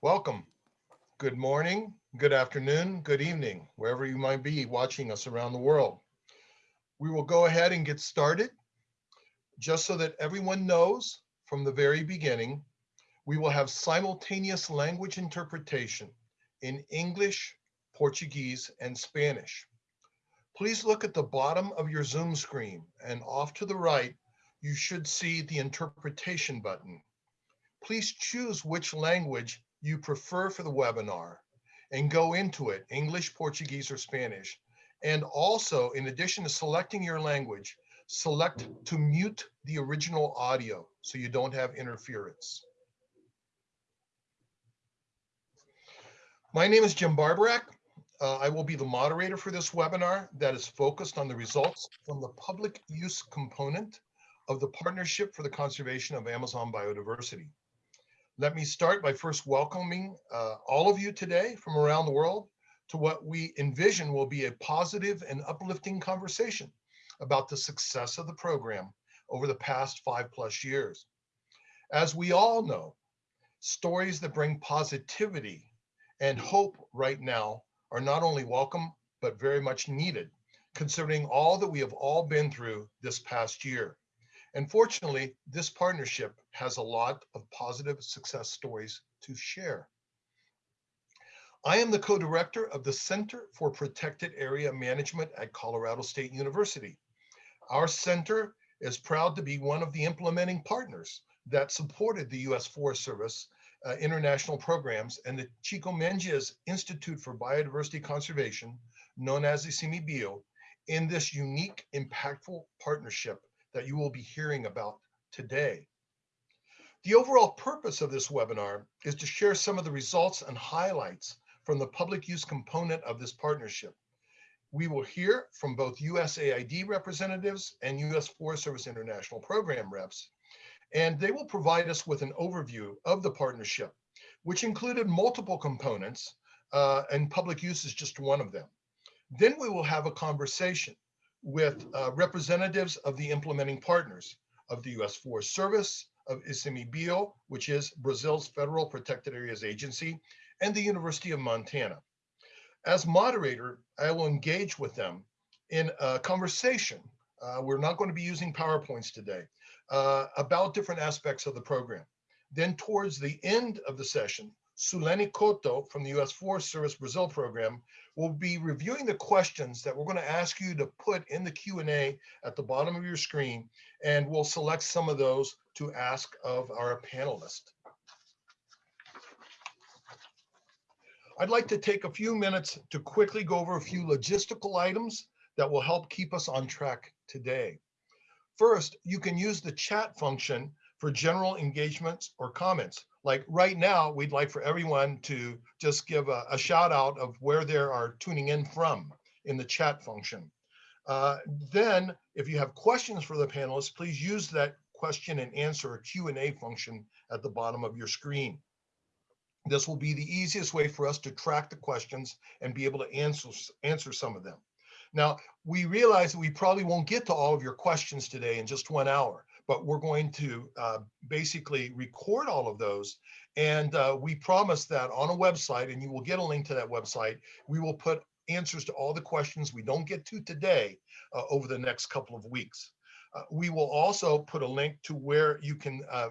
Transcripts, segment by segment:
Welcome. Good morning, good afternoon, good evening, wherever you might be watching us around the world. We will go ahead and get started. Just so that everyone knows from the very beginning, we will have simultaneous language interpretation in English, Portuguese, and Spanish. Please look at the bottom of your Zoom screen and off to the right, you should see the interpretation button. Please choose which language you prefer for the webinar and go into it, English, Portuguese, or Spanish. And also, in addition to selecting your language, select to mute the original audio so you don't have interference. My name is Jim Barborak. Uh, I will be the moderator for this webinar that is focused on the results from the public use component of the Partnership for the Conservation of Amazon Biodiversity. Let me start by first welcoming uh, all of you today from around the world to what we envision will be a positive and uplifting conversation about the success of the program over the past five plus years. As we all know, stories that bring positivity and hope right now are not only welcome, but very much needed, considering all that we have all been through this past year. And fortunately, this partnership has a lot of positive success stories to share. I am the co-director of the Center for Protected Area Management at Colorado State University. Our center is proud to be one of the implementing partners that supported the U.S. Forest Service uh, international programs and the Chico Mendes Institute for Biodiversity Conservation, known as the ICMBio, in this unique, impactful partnership that you will be hearing about today. The overall purpose of this webinar is to share some of the results and highlights from the public use component of this partnership. We will hear from both USAID representatives and US Forest Service International Program reps, and they will provide us with an overview of the partnership, which included multiple components, uh, and public use is just one of them. Then we will have a conversation with uh, representatives of the implementing partners of the U.S. Forest Service, of ICMBio, which is Brazil's Federal Protected Areas Agency, and the University of Montana. As moderator, I will engage with them in a conversation. Uh, we're not going to be using PowerPoints today uh, about different aspects of the program. Then towards the end of the session, Suleni Koto from the U.S. Forest Service Brazil program will be reviewing the questions that we're going to ask you to put in the Q&A at the bottom of your screen, and we'll select some of those to ask of our panelists. I'd like to take a few minutes to quickly go over a few logistical items that will help keep us on track today. First, you can use the chat function for general engagements or comments. Like right now, we'd like for everyone to just give a, a shout out of where they are tuning in from in the chat function. Uh, then if you have questions for the panelists, please use that question and answer or Q&A function at the bottom of your screen. This will be the easiest way for us to track the questions and be able to answer, answer some of them. Now, we realize that we probably won't get to all of your questions today in just one hour but we're going to uh, basically record all of those. And uh, we promise that on a website, and you will get a link to that website, we will put answers to all the questions we don't get to today uh, over the next couple of weeks. Uh, we will also put a link to where you can uh,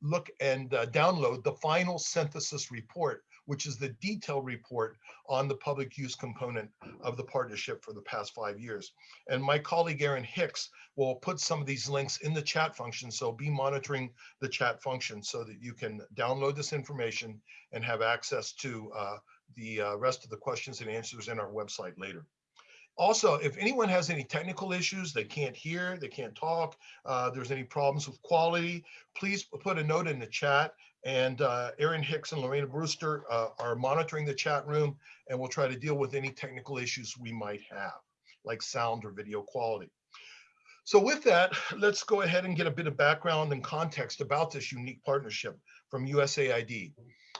look and uh, download the final synthesis report which is the detailed report on the public use component of the partnership for the past five years. And my colleague Aaron Hicks will put some of these links in the chat function. So be monitoring the chat function so that you can download this information and have access to uh, the uh, rest of the questions and answers in our website later. Also, if anyone has any technical issues, they can't hear, they can't talk, uh, there's any problems with quality, please put a note in the chat and uh, Aaron Hicks and Lorena Brewster uh, are monitoring the chat room and we'll try to deal with any technical issues we might have, like sound or video quality. So with that, let's go ahead and get a bit of background and context about this unique partnership from USAID.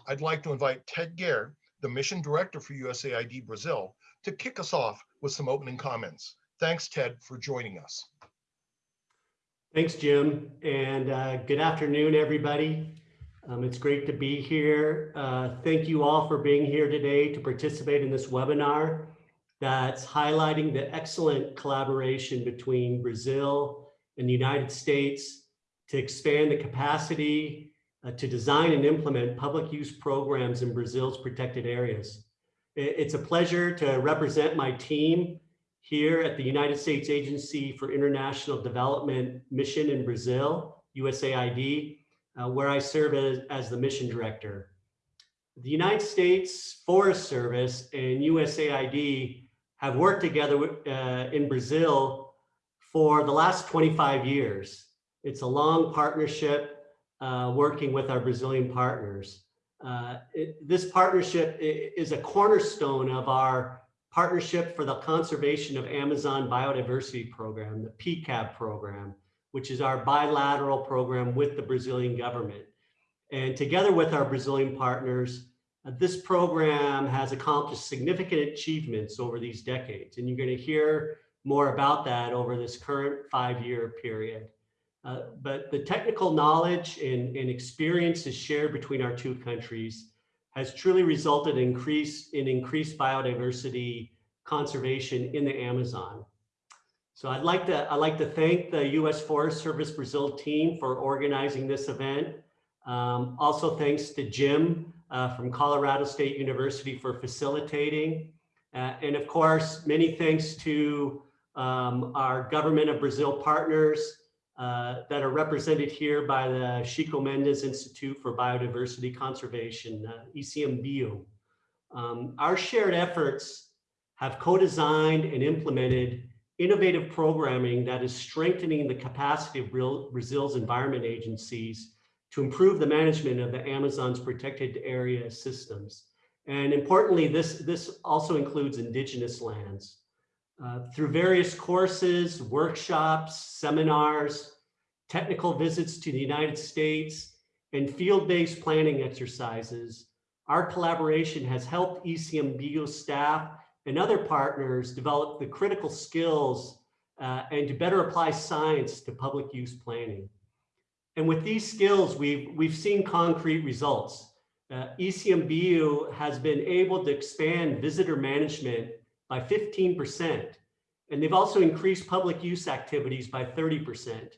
I'd like to invite Ted Gehr, the mission director for USAID Brazil, to kick us off with some opening comments. Thanks, Ted, for joining us. Thanks, Jim, and uh, good afternoon, everybody. Um, it's great to be here. Uh, thank you all for being here today to participate in this webinar that's highlighting the excellent collaboration between Brazil and the United States to expand the capacity uh, to design and implement public use programs in Brazil's protected areas. It's a pleasure to represent my team here at the United States Agency for International Development Mission in Brazil, USAID, uh, where I serve as, as the mission director. The United States Forest Service and USAID have worked together uh, in Brazil for the last 25 years. It's a long partnership uh, working with our Brazilian partners. Uh, it, this partnership is a cornerstone of our Partnership for the Conservation of Amazon Biodiversity Program, the PCAB program, which is our bilateral program with the Brazilian government. And together with our Brazilian partners, uh, this program has accomplished significant achievements over these decades. And you're going to hear more about that over this current five-year period. Uh, but the technical knowledge and, and experiences shared between our two countries has truly resulted in, increase, in increased biodiversity conservation in the Amazon. So I'd like to I'd like to thank the U.S. Forest Service Brazil team for organizing this event. Um, also, thanks to Jim uh, from Colorado State University for facilitating, uh, and of course, many thanks to um, our government of Brazil partners uh, that are represented here by the Chico Mendes Institute for Biodiversity Conservation, uh, ICMBio. Um, our shared efforts have co-designed and implemented innovative programming that is strengthening the capacity of Brazil's environment agencies to improve the management of the Amazon's protected area systems. And importantly, this, this also includes indigenous lands. Uh, through various courses, workshops, seminars, technical visits to the United States, and field-based planning exercises, our collaboration has helped ICMBio staff and other partners develop the critical skills uh, and to better apply science to public use planning. And with these skills, we've, we've seen concrete results. Uh, ICMBio has been able to expand visitor management by 15%. And they've also increased public use activities by 30%.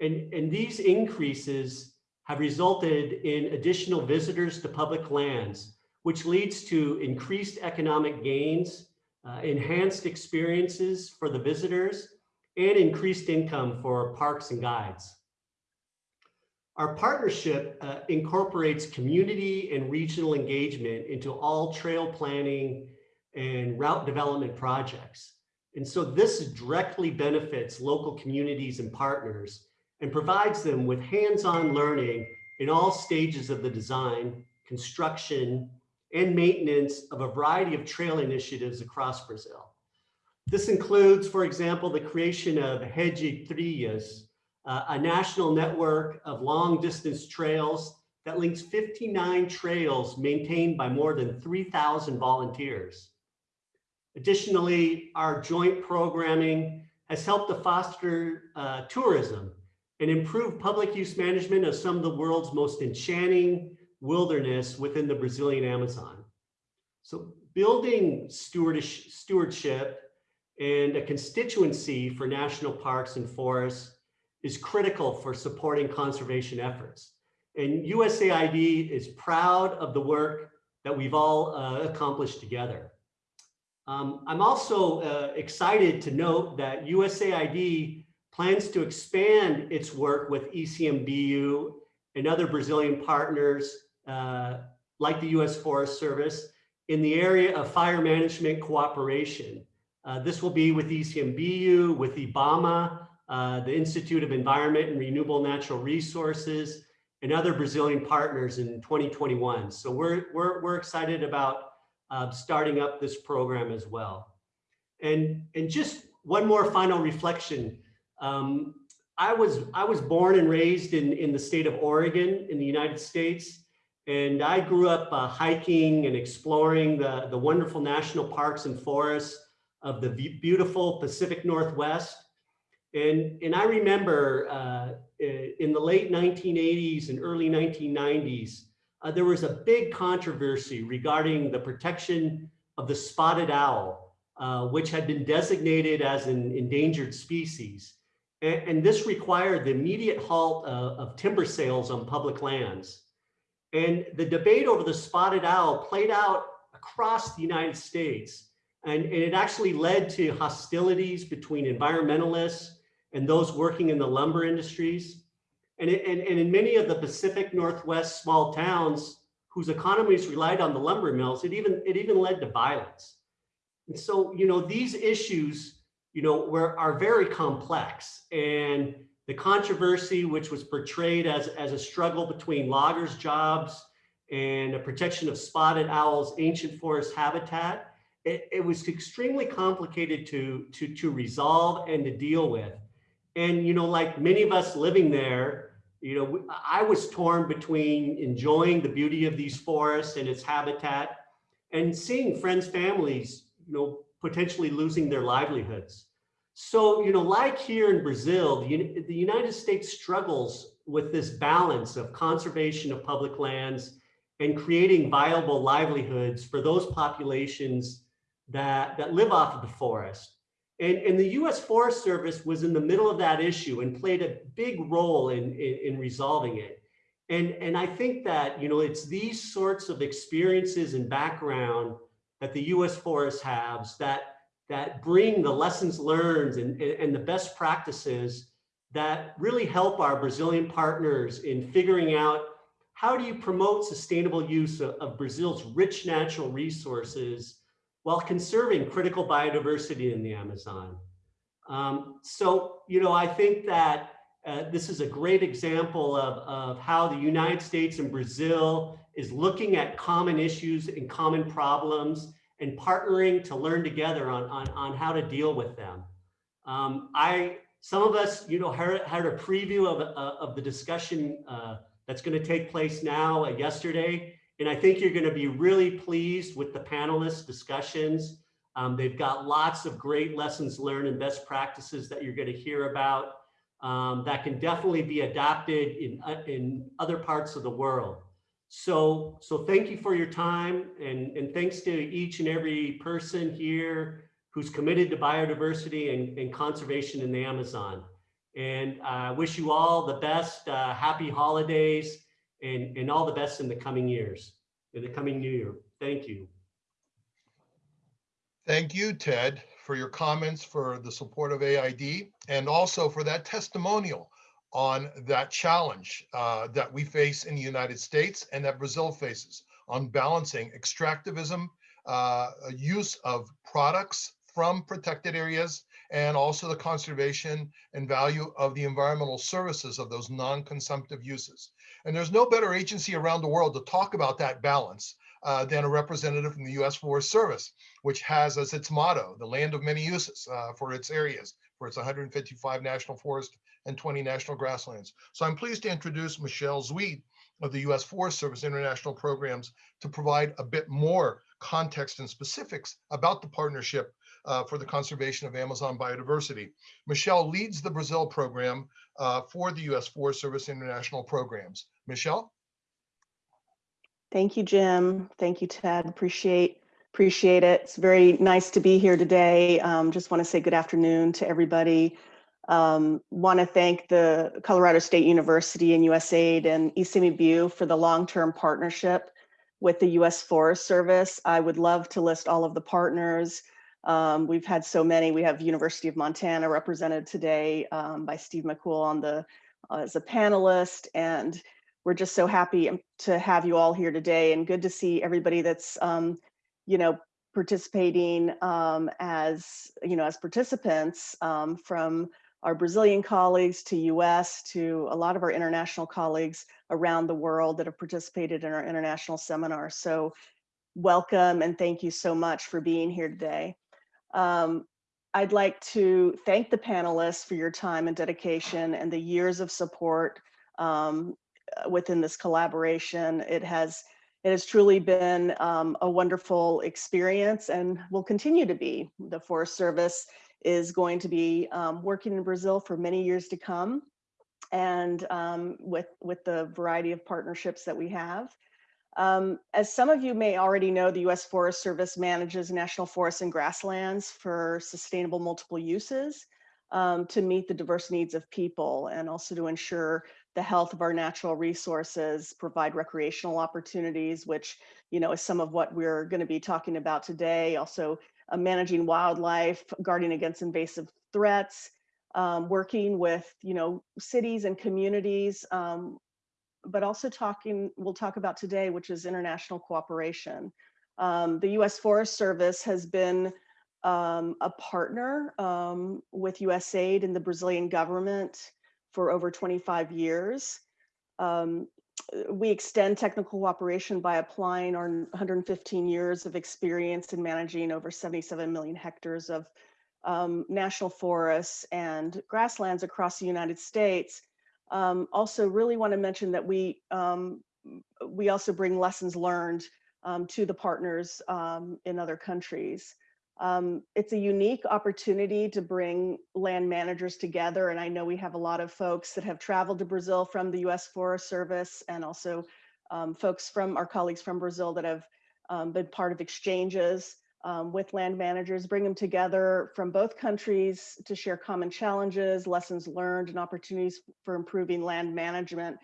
And, and these increases have resulted in additional visitors to public lands, which leads to increased economic gains, uh, enhanced experiences for the visitors, and increased income for parks and guides. Our partnership uh, incorporates community and regional engagement into all trail planning and route development projects. And so this directly benefits local communities and partners and provides them with hands-on learning in all stages of the design, construction, and maintenance of a variety of trail initiatives across Brazil. This includes, for example, the creation of Rede Trilhas, uh, a national network of long distance trails that links 59 trails maintained by more than 3,000 volunteers. Additionally, our joint programming has helped to foster uh, tourism and improve public use management of some of the world's most enchanting wilderness within the Brazilian Amazon. So building stewardship and a constituency for national parks and forests is critical for supporting conservation efforts. And USAID is proud of the work that we've all uh, accomplished together. Um, I'm also uh, excited to note that USAID plans to expand its work with ICMBio and other Brazilian partners uh, like the U.S. Forest Service in the area of fire management cooperation. Uh, this will be with ICMBio, with IBAMA, uh, the Institute of Environment and Renewable Natural Resources, and other Brazilian partners in 2021. So we're, we're, we're excited about uh, starting up this program as well. And, and just one more final reflection. Um, I was I was born and raised in in the state of Oregon in the United States, and I grew up uh, hiking and exploring the the wonderful national parks and forests of the beautiful Pacific Northwest. And, and I remember uh, in the late 1980s and early 1990s, uh, there was a big controversy regarding the protection of the spotted owl, uh, which had been designated as an endangered species. And, and this required the immediate halt uh, of timber sales on public lands. And the debate over the spotted owl played out across the United States. And, and it actually led to hostilities between environmentalists and those working in the lumber industries. And, it, and, and in many of the Pacific Northwest small towns whose economies relied on the lumber mills, it even, it even led to violence. And so, you know, these issues, you know, were, are very complex. And the controversy, which was portrayed as, as a struggle between loggers' jobs and a protection of spotted owls' ancient forest habitat, it, it was extremely complicated to, to, to resolve and to deal with. And, you know, like many of us living there, you know, I was torn between enjoying the beauty of these forests and its habitat and seeing friends, families, you know, potentially losing their livelihoods. So, you know, like here in Brazil, the, the United States struggles with this balance of conservation of public lands and creating viable livelihoods for those populations that, that live off of the forest. And, and the US Forest Service was in the middle of that issue and played a big role in, in, in resolving it. And, and I think that, you know, it's these sorts of experiences and background that the US Forest has that, that bring the lessons learned and, and the best practices that really help our Brazilian partners in figuring out how do you promote sustainable use of, of Brazil's rich natural resources while conserving critical biodiversity in the Amazon. Um, so, you know, I think that uh, this is a great example of, of how the United States and Brazil is looking at common issues and common problems and partnering to learn together on, on, on how to deal with them. Um, I, some of us, you know, heard, heard a preview of, uh, of the discussion uh, that's going to take place now uh, yesterday. And I think you're going to be really pleased with the panelists discussions. Um, they've got lots of great lessons learned and best practices that you're going to hear about um, that can definitely be adopted in, uh, in other parts of the world. So, so thank you for your time and, and thanks to each and every person here who's committed to biodiversity and, and conservation in the Amazon. And I uh, wish you all the best, uh, happy holidays, and, and all the best in the coming years, in the coming new year. Thank you. Thank you, Ted, for your comments, for the support of AID, and also for that testimonial on that challenge uh, that we face in the United States and that Brazil faces on balancing extractivism, uh, use of products from protected areas, and also the conservation and value of the environmental services of those non-consumptive uses. And there's no better agency around the world to talk about that balance uh, than a representative from the U.S. Forest Service, which has as its motto, the land of many uses uh, for its areas, for its 155 national forest and 20 national grasslands. So I'm pleased to introduce Michelle Zweed of the U.S. Forest Service International Programs to provide a bit more context and specifics about the partnership uh, for the conservation of Amazon biodiversity. Michelle leads the Brazil program uh, for the U.S. Forest Service International Programs. Michelle? Thank you, Jim. Thank you, Ted. Appreciate appreciate it. It's very nice to be here today. Um, just want to say good afternoon to everybody. Um, want to thank the Colorado State University and USAID and ICMBio for the long-term partnership with the U.S. Forest Service. I would love to list all of the partners. Um, we've had so many. We have University of Montana represented today um, by Steve McCool on the uh, as a panelist, and we're just so happy to have you all here today and good to see everybody that's, um, you know, participating um, as, you know, as participants um, from our Brazilian colleagues to US to a lot of our international colleagues around the world that have participated in our international seminar. So welcome and thank you so much for being here today. Um, I'd like to thank the panelists for your time and dedication and the years of support um, uh, within this collaboration. It has it has truly been um, a wonderful experience and will continue to be. The Forest Service is going to be um, working in Brazil for many years to come and um, with, with the variety of partnerships that we have. Um, as some of you may already know, the U.S. Forest Service manages national forests and grasslands for sustainable multiple uses um, to meet the diverse needs of people and also to ensure the health of our natural resources, provide recreational opportunities, which you know is some of what we're going to be talking about today. Also, uh, managing wildlife, guarding against invasive threats, um, working with you know cities and communities um, but also talking, we'll talk about today, which is international cooperation. Um, the US Forest Service has been um, a partner um, with USAID and the Brazilian government for over 25 years. We extend technical cooperation by applying our 115 years of experience in managing over 77 million hectares of um, national forests and grasslands across the United States um, also really want to mention that we um, we also bring lessons learned um, to the partners um, in other countries. Um, it's a unique opportunity to bring land managers together. And I know we have a lot of folks that have traveled to Brazil from the US Forest Service and also um, folks from our colleagues from Brazil that have been part of exchanges um, with land managers, bring them together from both countries to share common challenges, lessons learned, and opportunities for improving land management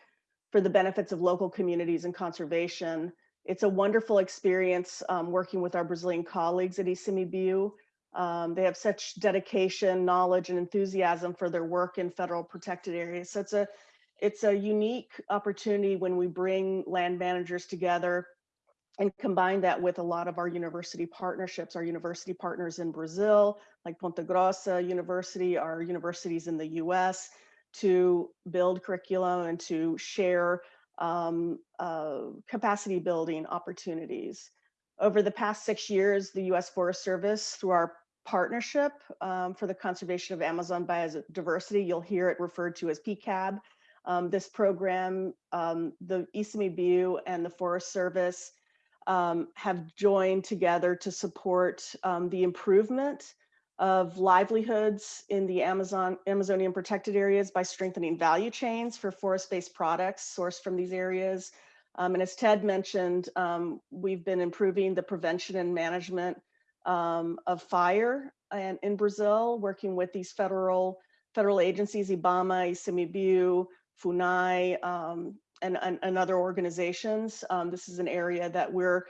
for the benefits of local communities and conservation. It's a wonderful experience um, working with our Brazilian colleagues at ICMBio. Um, they have such dedication, knowledge, and enthusiasm for their work in federal protected areas. So it's a, it's a unique opportunity when we bring land managers together and combine that with a lot of our university partnerships, our university partners in Brazil, like Ponta Grossa University, our universities in the US, to build curriculum and to share um, uh, capacity building opportunities. Over the past six years, the US Forest Service, through our partnership um, for the conservation of Amazon biodiversity, you'll hear it referred to as PCAB. Um, this program, um, the ICMBio and the Forest Service um, have joined together to support um, the improvement of livelihoods in the Amazon Amazonian protected areas by strengthening value chains for forest-based products sourced from these areas. Um, and as Ted mentioned, um, we've been improving the prevention and management um, of fire and in Brazil, working with these federal federal agencies, IBAMA, ICMBio, FUNAI, um, and, and, and other organizations. Um, this is an area that we're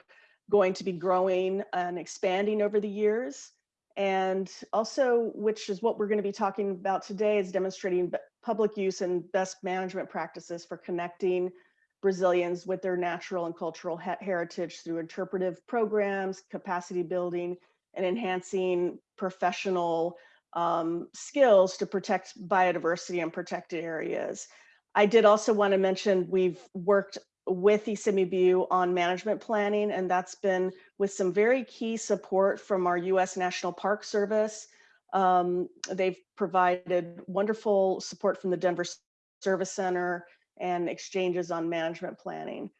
going to be growing and expanding over the years. And also, which is what we're going to be talking about today, is demonstrating public use and best management practices for connecting Brazilians with their natural and cultural heritage through interpretive programs, capacity building, and enhancing professional um, skills to protect biodiversity and protected areas. I did also want to mention we've worked with ICMBio on management planning, and that's been with some very key support from our U.S. National Park Service. Um, they've provided wonderful support from the Denver Service Center and exchanges on management planning.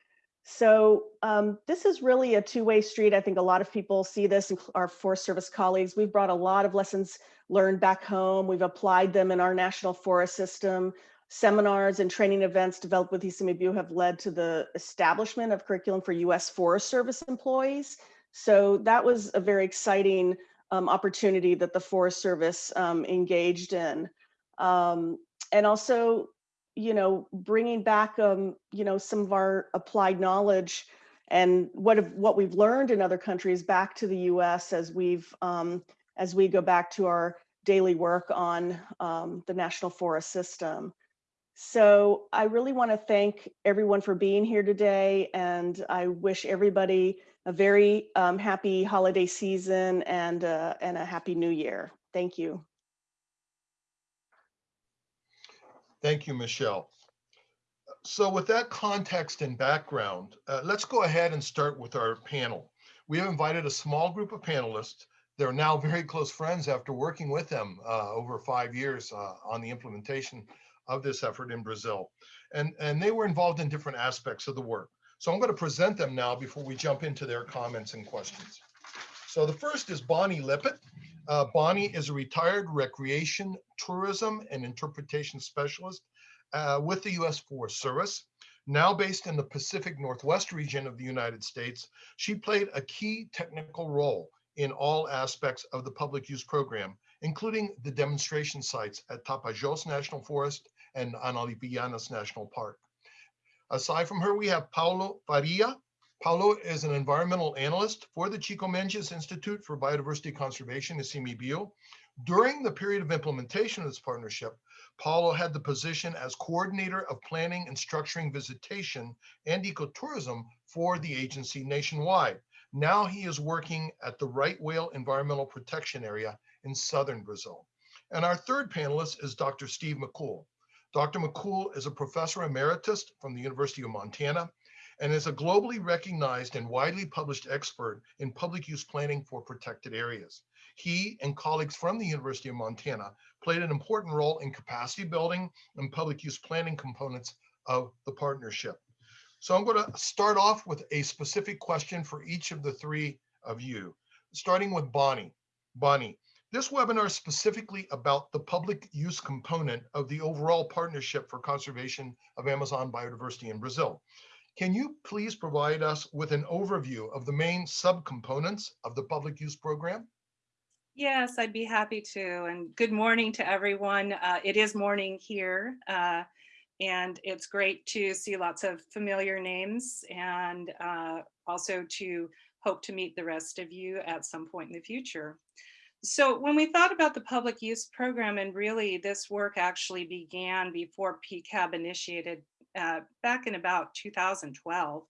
So um, this is really a two-way street. I think a lot of people see this, and our Forest Service colleagues. We've brought a lot of lessons learned back home. We've applied them in our national forest system seminars and training events developed with ICMBio have led to the establishment of curriculum for US Forest Service employees. So that was a very exciting um, opportunity that the Forest Service um, engaged in. Um, and also, you know, bringing back, um, you know, some of our applied knowledge and what have, what we've learned in other countries back to the US as we've um, as we go back to our daily work on um, the national forest system. So I really want to thank everyone for being here today, and I wish everybody a very um, happy holiday season and, uh, and a happy new year. Thank you. Thank you, Michelle. So with that context and background, uh, let's go ahead and start with our panel. We have invited a small group of panelists. They're now very close friends after working with them uh, over five years uh, on the implementation of this effort in Brazil. And, and they were involved in different aspects of the work. So I'm going to present them now before we jump into their comments and questions. So the first is Bonnie Lippett. Uh, Bonnie is a retired recreation, tourism, and interpretation specialist uh, with the U.S. Forest Service. Now based in the Pacific Northwest region of the United States, she played a key technical role in all aspects of the public use program, including the demonstration sites at Tapajos National Forest and Anavilhanas National Park. Aside from her, we have Paulo Faria. Paulo is an environmental analyst for the Chico Mendes Institute for Biodiversity Conservation, in ICMBio. During the period of implementation of this partnership, Paulo had the position as coordinator of planning and structuring visitation and ecotourism for the agency nationwide. Now he is working at the Right Whale Environmental Protection Area in southern Brazil. And our third panelist is Dr. Steve McCool. Dr. McCool is a professor emeritus from the University of Montana and is a globally recognized and widely published expert in public use planning for protected areas. He and colleagues from the University of Montana played an important role in capacity building and public use planning components of the partnership. So I'm going to start off with a specific question for each of the three of you, starting with Bonnie. Bonnie, this webinar is specifically about the public use component of the overall partnership for conservation of Amazon biodiversity in Brazil. Can you please provide us with an overview of the main subcomponents of the public use program? Yes, I'd be happy to. And good morning to everyone. Uh, it is morning here. Uh, and it's great to see lots of familiar names and uh, also to hope to meet the rest of you at some point in the future. So when we thought about the public use program and really this work actually began before PCAB initiated uh, back in about 2012,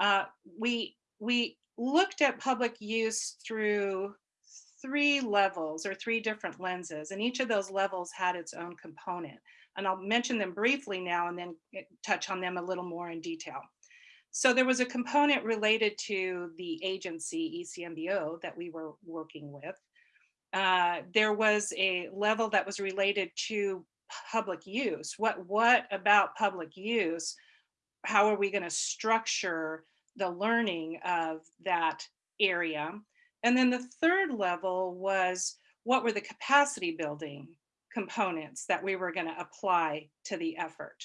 uh, we, we looked at public use through three levels or three different lenses and each of those levels had its own component and I'll mention them briefly now and then touch on them a little more in detail. So there was a component related to the agency ICMBio that we were working with. Uh, there was a level that was related to public use. What, what about public use? How are we going to structure the learning of that area? And then the third level was what were the capacity building components that we were going to apply to the effort.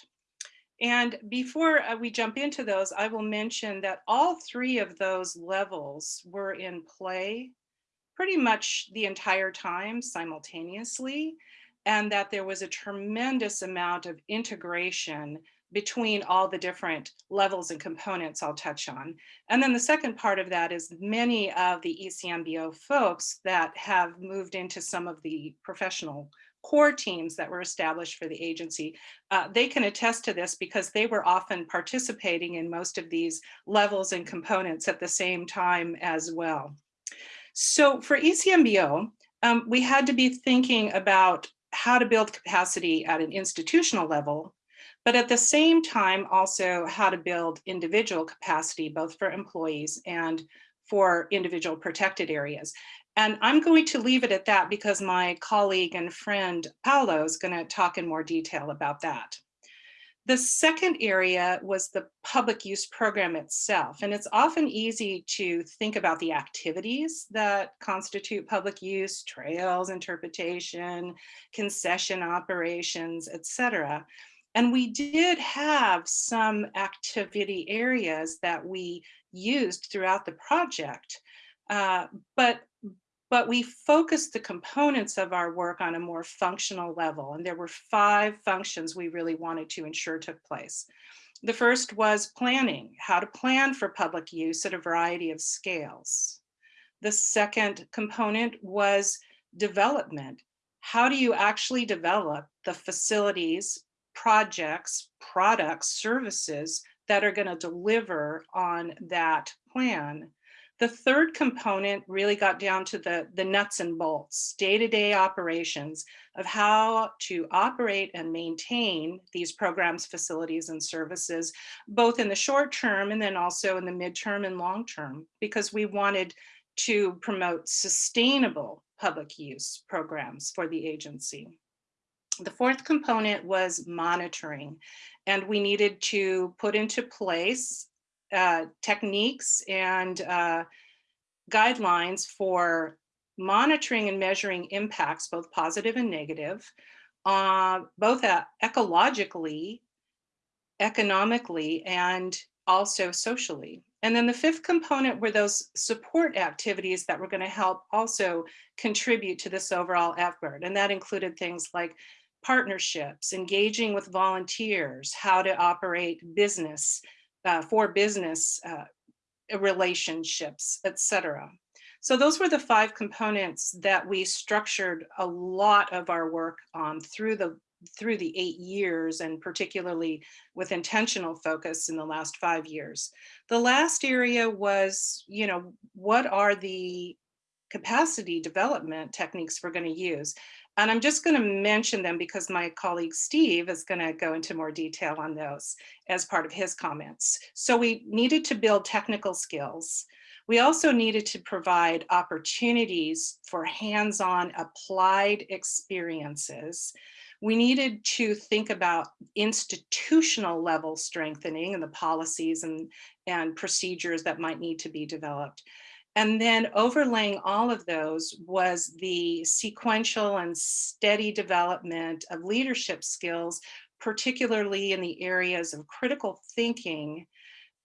And before uh, we jump into those, I will mention that all three of those levels were in play pretty much the entire time simultaneously, and that there was a tremendous amount of integration between all the different levels and components I'll touch on. And then the second part of that is many of the ICMBio folks that have moved into some of the professional core teams that were established for the agency, uh, they can attest to this because they were often participating in most of these levels and components at the same time as well. So for ICMBio, um, we had to be thinking about how to build capacity at an institutional level, but at the same time also how to build individual capacity, both for employees and for individual protected areas. And I'm going to leave it at that because my colleague and friend Paulo is going to talk in more detail about that. The second area was the public use program itself. And it's often easy to think about the activities that constitute public use, trails, interpretation, concession operations, etc. And we did have some activity areas that we used throughout the project. Uh, but but we focused the components of our work on a more functional level. And there were five functions we really wanted to ensure took place. The first was planning, how to plan for public use at a variety of scales. The second component was development. How do you actually develop the facilities, projects, products, services that are gonna deliver on that plan? The third component really got down to the, the nuts and bolts, day-to-day -day operations of how to operate and maintain these programs, facilities, and services, both in the short term and then also in the midterm and long term, because we wanted to promote sustainable public use programs for the agency. The fourth component was monitoring, and we needed to put into place uh, techniques and uh, guidelines for monitoring and measuring impacts, both positive and negative, uh, both uh, ecologically, economically, and also socially. And then the fifth component were those support activities that were going to help also contribute to this overall effort. And that included things like partnerships, engaging with volunteers, how to operate business uh, for business uh, relationships, etc. So those were the five components that we structured a lot of our work on through the through the eight years and particularly with intentional focus in the last five years. The last area was, you know, what are the capacity development techniques we're going to use? And I'm just going to mention them because my colleague Steve is going to go into more detail on those as part of his comments. So we needed to build technical skills. We also needed to provide opportunities for hands-on applied experiences we needed to think about institutional level strengthening and the policies and, and procedures that might need to be developed. And then overlaying all of those was the sequential and steady development of leadership skills, particularly in the areas of critical thinking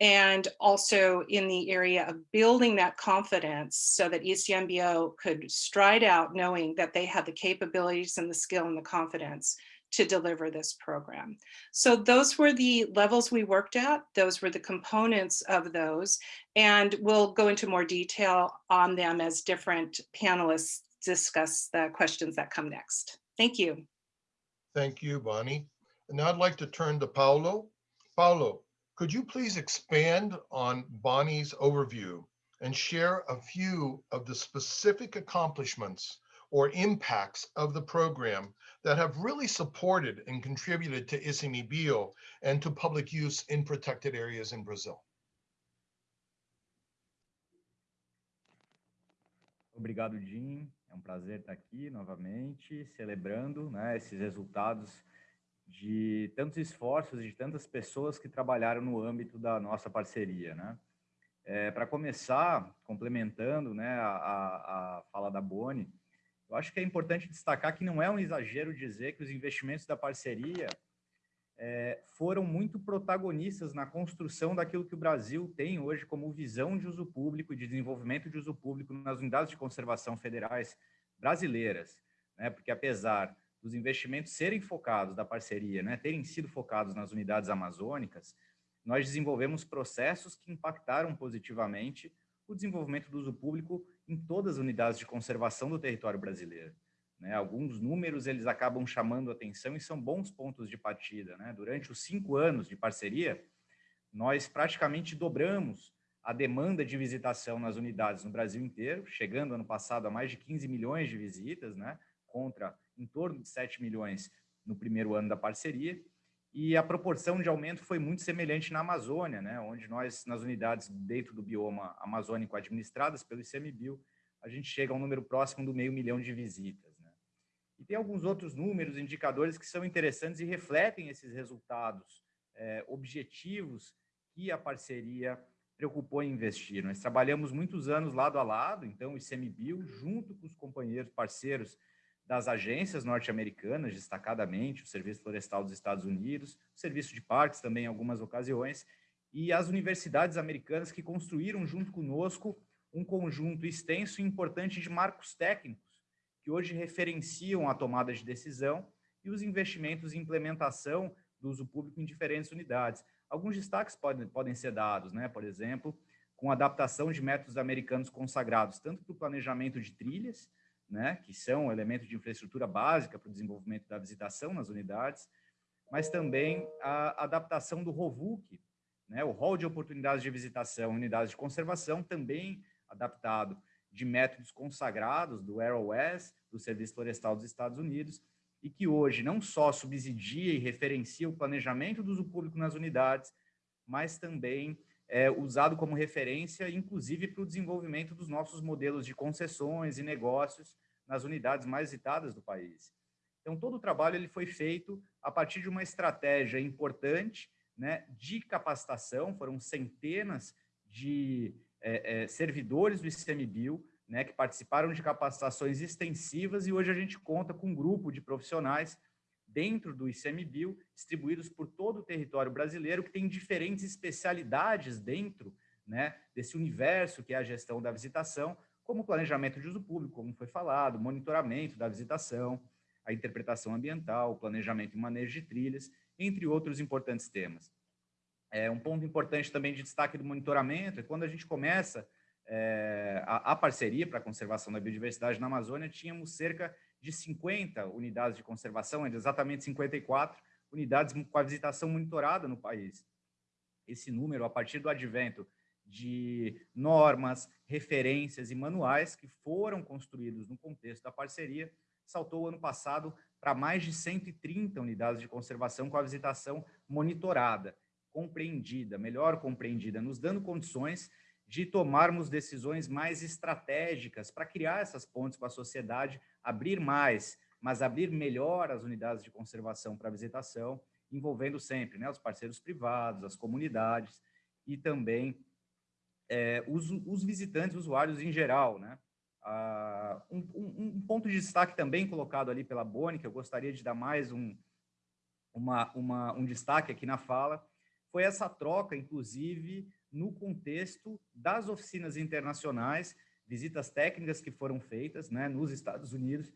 and also in the area of building that confidence so that ICMBio could stride out knowing that they had the capabilities and the skill and the confidence to deliver this program. So those were the levels we worked at. Those were the components of those. And we'll go into more detail on them as different panelists discuss the questions that come next. Thank you. Thank you, Bonnie. And now I'd like to turn to Paulo. Paulo, could you please expand on Bonnie's overview and share a few of the specific accomplishments or impacts of the program that have really supported and contributed to ICMBio and to public use in protected areas in Brazil? Obrigado, Jim. É um prazer estar aqui novamente, celebrando né, esses resultados de tantos esforços de tantas pessoas que trabalharam no âmbito da nossa parceria, né? É, Para começar, complementando né, a, a fala da Boni, eu acho que é importante destacar que não é um exagero dizer que os investimentos da parceria é, foram muito protagonistas na construção daquilo que o Brasil tem hoje como visão de uso público e de desenvolvimento de uso público nas unidades de conservação federais brasileiras, né? porque apesar dos investimentos serem focados da parceria, né, terem sido focados nas unidades amazônicas, nós desenvolvemos processos que impactaram positivamente o desenvolvimento do uso público em todas as unidades de conservação do território brasileiro. Né? Alguns números eles acabam chamando atenção e são bons pontos de partida. Né? Durante os cinco anos de parceria, nós praticamente dobramos a demanda de visitação nas unidades no Brasil inteiro, chegando ano passado a mais de 15 milhões de visitas, né? contra em torno de 7 milhões no primeiro ano da parceria, e a proporção de aumento foi muito semelhante na Amazônia, né, onde nós, nas unidades dentro do bioma amazônico administradas pelo ICMBio, a gente chega a um número próximo do meio milhão de visitas. Né. E tem alguns outros números, indicadores que são interessantes e refletem esses resultados é, objetivos que a parceria preocupou em investir. Nós trabalhamos muitos anos lado a lado, então o ICMBio, junto com os companheiros parceiros das agências norte-americanas, destacadamente o Serviço Florestal dos Estados Unidos, o Serviço de Parques também em algumas ocasiões, e as universidades americanas que construíram junto conosco um conjunto extenso e importante de marcos técnicos, que hoje referenciam a tomada de decisão e os investimentos em implementação do uso público em diferentes unidades. Alguns destaques podem, podem ser dados, né? por exemplo, com adaptação de métodos americanos consagrados, tanto para o planejamento de trilhas, né, que são elementos de infraestrutura básica para o desenvolvimento da visitação nas unidades, mas também a adaptação do ROVUC, né, o rol de oportunidades de visitação, unidades de conservação, também adaptado de métodos consagrados do AROS, do Serviço Florestal dos Estados Unidos, e que hoje não só subsidia e referencia o planejamento do uso público nas unidades, mas também é usado como referência, inclusive para o desenvolvimento dos nossos modelos de concessões e negócios nas unidades mais visitadas do país. Então, todo o trabalho ele foi feito a partir de uma estratégia importante né, de capacitação, foram centenas de é, é, servidores do ICMBio né, que participaram de capacitações extensivas e hoje a gente conta com um grupo de profissionais dentro do ICMBio, distribuídos por todo o território brasileiro, que tem diferentes especialidades dentro né, desse universo que é a gestão da visitação, como planejamento de uso público, como foi falado, monitoramento da visitação, a interpretação ambiental, o planejamento e manejo de trilhas, entre outros importantes temas. É, um ponto importante também de destaque do monitoramento é quando a gente começa é, a, a, parceria para a conservação da biodiversidade na Amazônia, tínhamos cerca de 50 unidades de conservação, exatamente 54 unidades com a visitação monitorada no país. Esse número, a partir do advento de normas, referências e manuais que foram construídos no contexto da parceria, saltou ano passado para mais de 130 unidades de conservação com a visitação monitorada, compreendida, melhor compreendida, nos dando condições de tomarmos decisões mais estratégicas para criar essas pontes com a sociedade, abrir mais, mas abrir melhor as unidades de conservação para visitação, envolvendo sempre né, os parceiros privados, as comunidades e também é, os, os, visitantes, usuários em geral. Né? Ah, um, um, ponto de destaque também colocado ali pela Boni, que eu gostaria de dar mais um, uma, uma, um destaque aqui na fala, foi essa troca, inclusive, no contexto das oficinas internacionais, visitas técnicas que foram feitas né, nos Estados Unidos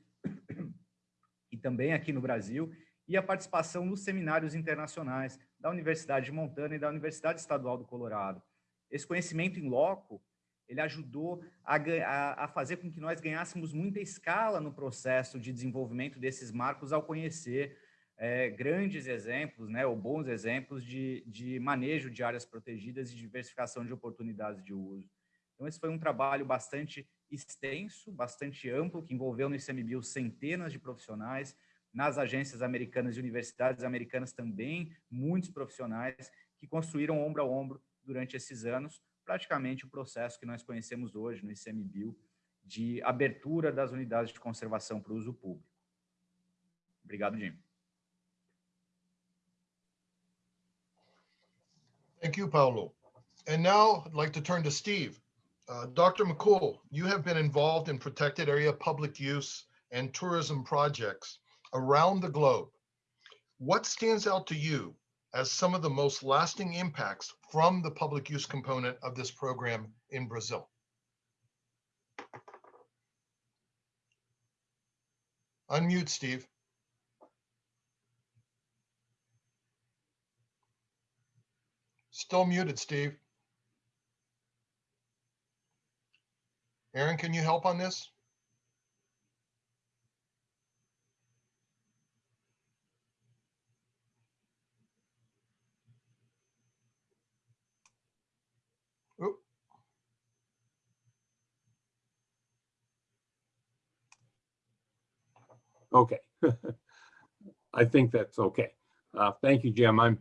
e também aqui no Brasil, e a participação nos seminários internacionais da Universidade de Montana e da Universidade Estadual do Colorado. Esse conhecimento em loco, ele ajudou a, a, a fazer com que nós ganhássemos muita escala no processo de desenvolvimento desses marcos ao conhecer é, grandes exemplos, né, ou bons exemplos de, de manejo de áreas protegidas e diversificação de oportunidades de uso. Então, esse foi um trabalho bastante extenso, bastante amplo, que envolveu no ICMBio centenas de profissionais, nas agências americanas e universidades americanas também, muitos profissionais que construíram ombro a ombro durante esses anos, praticamente o processo que nós conhecemos hoje no ICMBio de abertura das unidades de conservação para o uso público. Obrigado, Jim. Thank you, Paulo. And now I'd like to turn to Steve. Uh, Dr. McCool, you have been involved in protected area public use and tourism projects around the globe. What stands out to you as some of the most lasting impacts from the public use component of this program in Brazil? Unmute, Steve. Still muted, Steve. Aaron, can you help on this? Okay. I think that's okay. Uh, thank you, Jim. I'm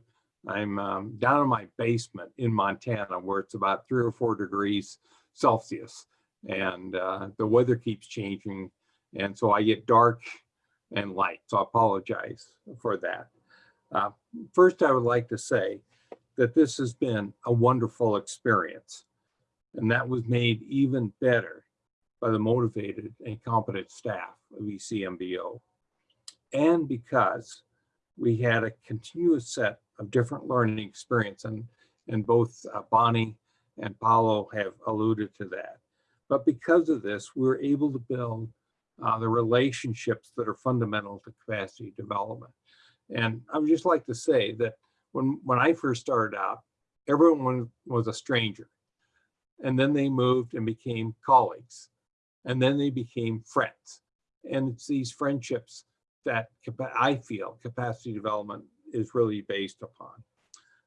I'm um, down in my basement in Montana where it's about three or four degrees Celsius and uh, the weather keeps changing. And so I get dark and light. So I apologize for that. Uh, first, I would like to say that this has been a wonderful experience. And that was made even better by the motivated and competent staff of ICMBio. And because we had a continuous set of different learning experience and, and both uh, Bonnie and Paulo have alluded to that. But because of this, we were able to build uh, the relationships that are fundamental to capacity development. And I would just like to say that when, when I first started out, everyone was a stranger. And then they moved and became colleagues. And then they became friends. And it's these friendships that I feel capacity development is really based upon.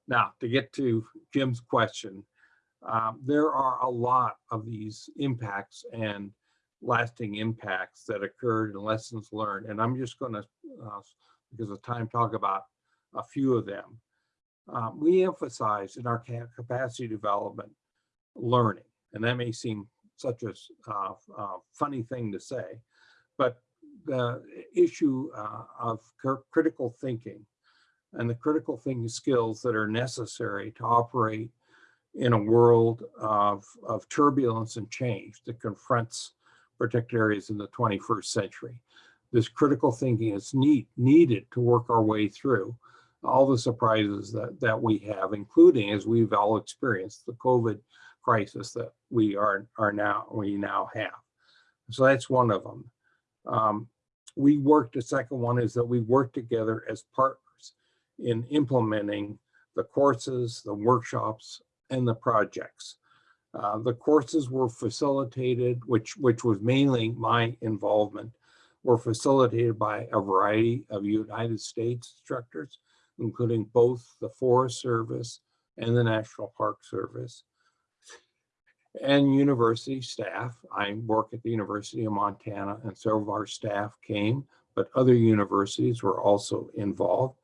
Now, to get to Jim's question, um, there are a lot of these impacts and lasting impacts that occurred and lessons learned. And I'm just going to, uh, because of time, talk about a few of them. Um, we emphasize in our capacity development learning, and that may seem such a uh, uh, funny thing to say, but the issue uh, of critical thinking and the critical thinking skills that are necessary to operate in a world of, of turbulence and change that confronts particular areas in the 21st century. This critical thinking is need, needed to work our way through all the surprises that, that we have, including as we've all experienced the COVID crisis that we are, are now, we now have. So that's one of them. Um, we worked, the second one is that we work together as partners in implementing the courses, the workshops, and the projects. Uh, the courses were facilitated, which, which was mainly my involvement, were facilitated by a variety of United States instructors, including both the Forest Service and the National Park Service and university staff. I work at the University of Montana and several of our staff came, but other universities were also involved.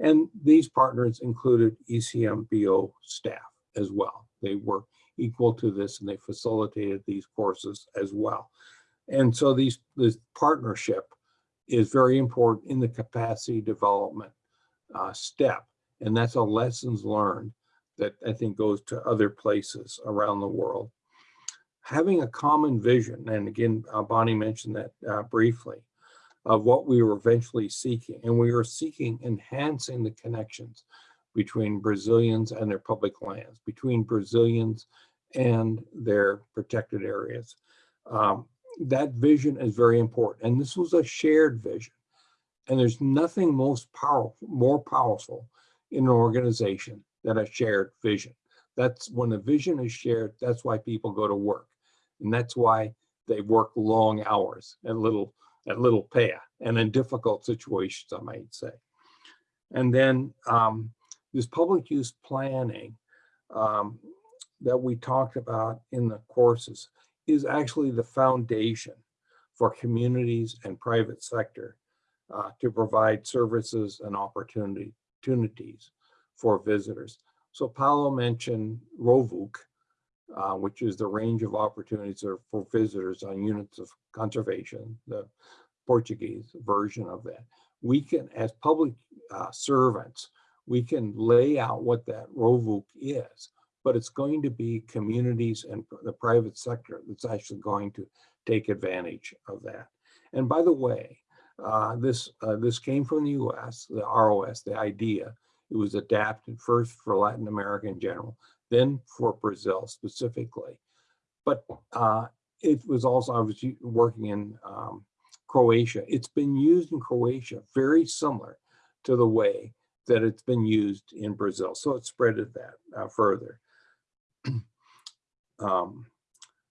And these partners included ICMBio staff as well. They were equal to this and they facilitated these courses as well. And so these, this partnership is very important in the capacity development uh, step. And that's a lessons learned that I think goes to other places around the world. Having a common vision, and again, uh, Bonnie mentioned that uh, briefly, of what we were eventually seeking. And we were seeking enhancing the connections between Brazilians and their public lands, between Brazilians and their protected areas. Um, that vision is very important. And this was a shared vision. And there's nothing most powerful, more powerful in an organization than a shared vision. That's when a vision is shared, that's why people go to work. And that's why they work long hours and little, at little pay and in difficult situations, I might say. And then um, this public use planning um, that we talked about in the courses is actually the foundation for communities and private sector uh, to provide services and opportunity, opportunities for visitors. So Paulo mentioned ROVUC, uh, which is the range of opportunities for visitors on units of conservation, the Portuguese version of that. We can, as public uh, servants, we can lay out what that ROVUC is, but it's going to be communities and the private sector that's actually going to take advantage of that. And by the way, uh, this uh, this came from the U.S., the ROS, the idea. It was adapted first for Latin America in general, then for Brazil specifically. But uh, it was also, I was working in um, Croatia. It's been used in Croatia very similar to the way that it's been used in Brazil. So it spreaded that uh, further. um,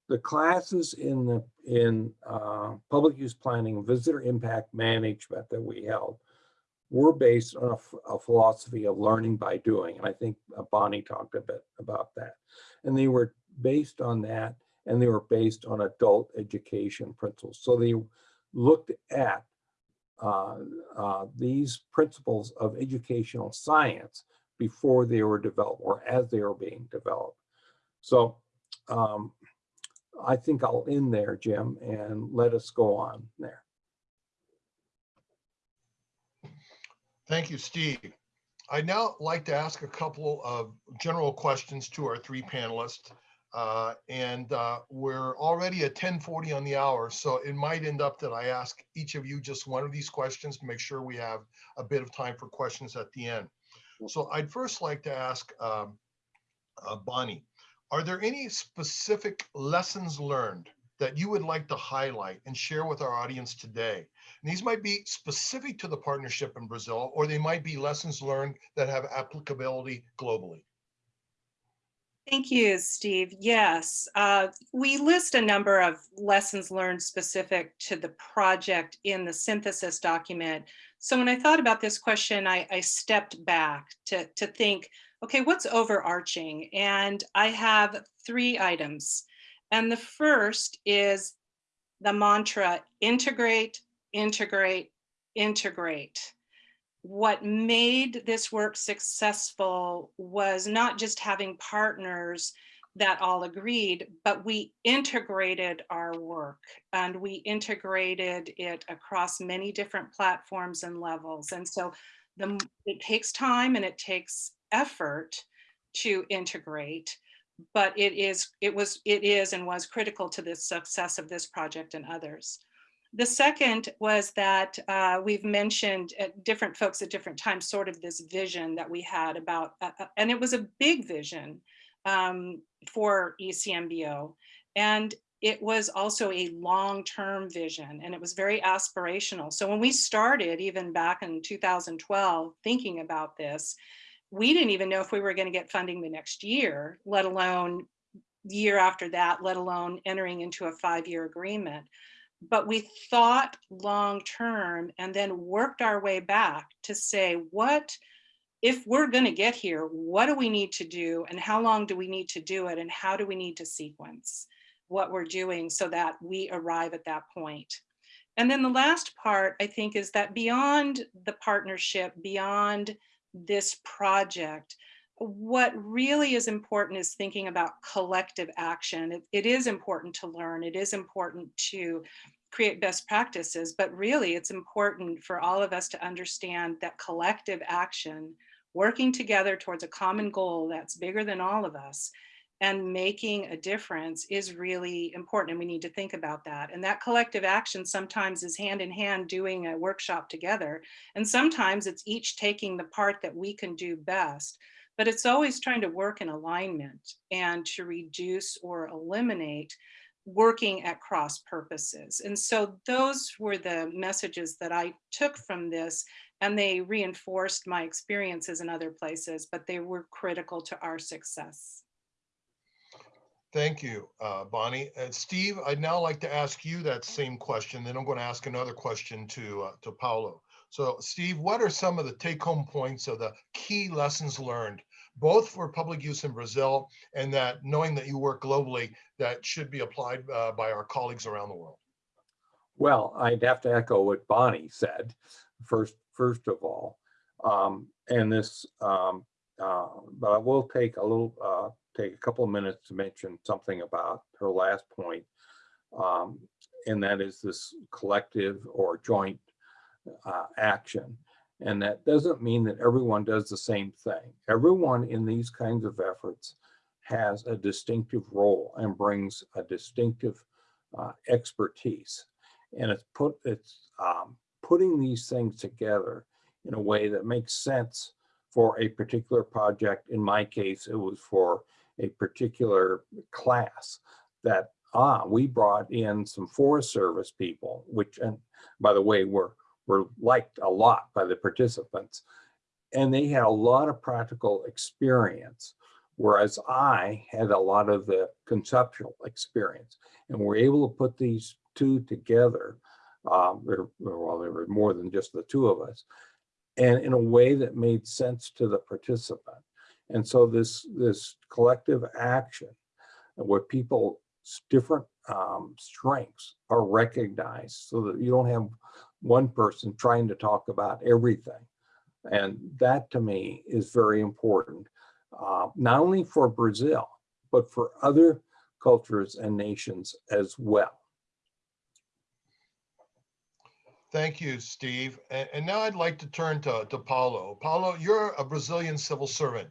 the classes in the in uh, public use planning, visitor impact management that we held were based on a, a, philosophy of learning by doing. And I think uh, Bonnie talked a bit about that. And they were based on that and they were based on adult education principles. So they looked at uh, uh, these principles of educational science before they were developed or as they were being developed. So um, I think I'll end there, Jim, and let us go on there. Thank you, Steve. I'd now like to ask a couple of general questions to our three panelists. Uh, and uh, we're already at 1040 on the hour, so it might end up that I ask each of you just one of these questions to make sure we have a bit of time for questions at the end. So I'd first like to ask um, uh, Bonnie, are there any specific lessons learned that you would like to highlight and share with our audience today? And these might be specific to the partnership in Brazil, or they might be lessons learned that have applicability globally. Thank you, Steve. Yes, uh, we list a number of lessons learned specific to the project in the synthesis document. So when I thought about this question, I, I stepped back to, to think, okay, what's overarching? And I have three items. And the first is the mantra, integrate, integrate, integrate what made this work successful was not just having partners that all agreed, but we integrated our work and we integrated it across many different platforms and levels. And so the, it takes time and it takes effort to integrate, but it is, it was, it is and was critical to the success of this project and others. The second was that uh, we've mentioned at different folks at different times, sort of this vision that we had about, uh, uh, and it was a big vision um, for ICMBio. And it was also a long-term vision and it was very aspirational. So when we started, even back in 2012, thinking about this, we didn't even know if we were going to get funding the next year, let alone year after that, let alone entering into a five-year agreement. But we thought long-term and then worked our way back to say, what, if we're going to get here, what do we need to do and how long do we need to do it and how do we need to sequence what we're doing so that we arrive at that point. And then the last part, I think, is that beyond the partnership, beyond this project, what really is important is thinking about collective action. It, it is important to learn. It is important to create best practices, but really it's important for all of us to understand that collective action, working together towards a common goal that's bigger than all of us, and making a difference is really important and we need to think about that and that collective action sometimes is hand in hand doing a workshop together and sometimes it's each taking the part that we can do best but it's always trying to work in alignment and to reduce or eliminate working at cross purposes and so those were the messages that I took from this and they reinforced my experiences in other places but they were critical to our success. Thank you, uh, Bonnie. And Steve, I'd now like to ask you that same question. Then I'm going to ask another question to, uh, to Paulo. So Steve, what are some of the take home points of the key lessons learned, both for public use in Brazil and that knowing that you work globally that should be applied uh, by our colleagues around the world? Well, I'd have to echo what Bonnie said first, first of all. Um, and this, um, uh, but I will take a little, uh, take a couple of minutes to mention something about her last point. Um, and that is this collective or joint uh, action. And that doesn't mean that everyone does the same thing. Everyone in these kinds of efforts has a distinctive role and brings a distinctive uh, expertise. And it's put it's um, putting these things together in a way that makes sense for a particular project. In my case, it was for a particular class that, ah, we brought in some Forest Service people, which, and by the way, were, were liked a lot by the participants. And they had a lot of practical experience, whereas I had a lot of the conceptual experience. And we're able to put these two together. Um, well, there were more than just the two of us, and in a way that made sense to the participant. And so this, this collective action where people's different um, strengths are recognized so that you don't have one person trying to talk about everything. And that to me is very important, uh, not only for Brazil, but for other cultures and nations as well. Thank you, Steve. And, and now I'd like to turn to, to Paulo. Paulo, you're a Brazilian civil servant,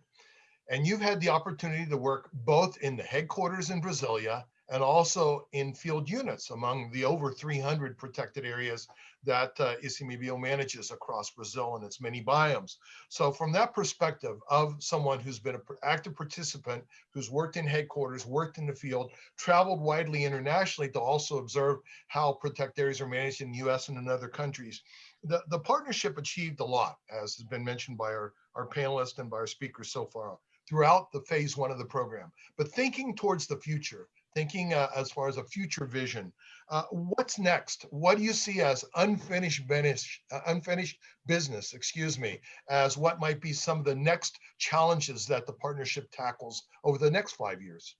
and you've had the opportunity to work both in the headquarters in Brasilia and also in field units among the over 300 protected areas that uh, ICMBio manages across Brazil and its many biomes. So from that perspective of someone who's been an active participant, who's worked in headquarters, worked in the field, traveled widely internationally to also observe how protected areas are managed in the US and in other countries, the, the partnership achieved a lot, as has been mentioned by our, our panelists and by our speakers so far throughout the phase one of the program. But thinking towards the future, thinking uh, as far as a future vision. Uh, what's next? What do you see as unfinished business, uh, unfinished business, excuse me, as what might be some of the next challenges that the partnership tackles over the next five years?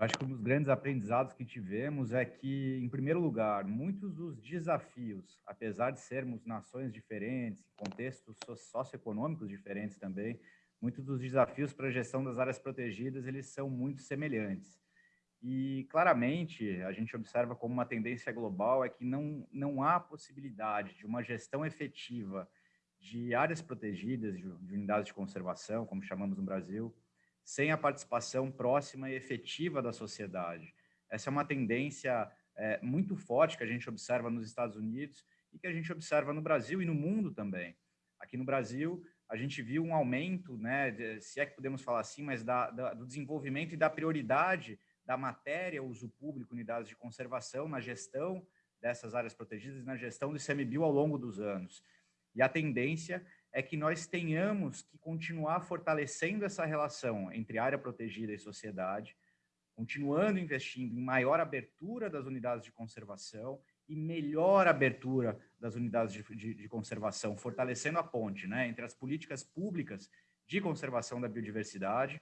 Acho que um dos grandes aprendizados que tivemos é que, em primeiro lugar, muitos dos desafios, apesar de sermos nações diferentes, contextos socioeconômicos diferentes também, muitos dos desafios para a gestão das áreas protegidas, eles são muito semelhantes. E claramente a gente observa como uma tendência global é que não, não há possibilidade de uma gestão efetiva de áreas protegidas, de, de unidades de conservação, como chamamos no Brasil, sem a participação próxima e efetiva da sociedade. Essa é uma tendência é, muito forte que a gente observa nos Estados Unidos e que a gente observa no Brasil e no mundo também. Aqui no Brasil, a gente viu um aumento, né, de, se é que podemos falar assim, mas da, da, do desenvolvimento e da prioridade da matéria uso público, unidades de conservação, na gestão dessas áreas protegidas e na gestão do ICMBio ao longo dos anos. E a tendência é que nós tenhamos que continuar fortalecendo essa relação entre área protegida e sociedade, continuando investindo em maior abertura das unidades de conservação e melhor abertura das unidades de, de, de conservação, fortalecendo a ponte né, entre as políticas públicas de conservação da biodiversidade